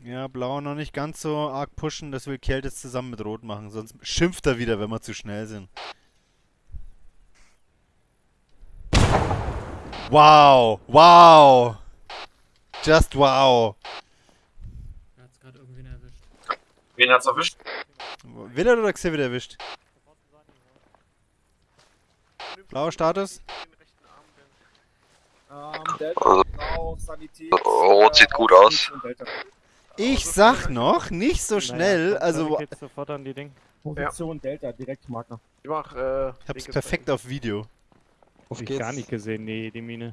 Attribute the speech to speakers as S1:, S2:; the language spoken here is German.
S1: Ja, blau noch nicht ganz so arg pushen, das will Kelt jetzt zusammen mit Rot machen, sonst schimpft er wieder, wenn wir zu schnell sind. Wow, wow. Just wow.
S2: Er hat's gerade irgendwen erwischt.
S3: Wen hat's erwischt?
S1: Will oder Xavier erwischt? Blauer Status?
S4: Ähm, Delta,
S5: Also-
S4: Blau, Sanität.
S5: Rot sieht gut aus.
S1: Ich sag noch, nicht so schnell, also
S6: Geht sofort an die Ding.
S4: Position Delta, direkt Marker.
S7: Ich mach, äh.
S1: ich hab's perfekt auf Video.
S6: Hab ich gar nicht gesehen, die, die Mine.